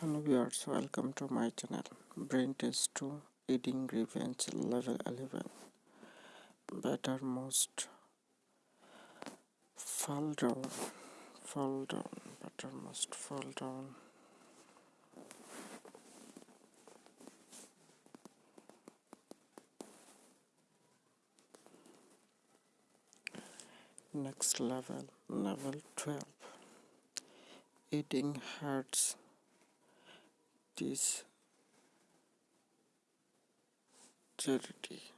Hello viewers, welcome to my channel. Brain Test 2 Eating Revenge Level 11 Better Most Fall Down Fall Down. Better Most Fall Down. Next level, level 12 Eating hurts this charity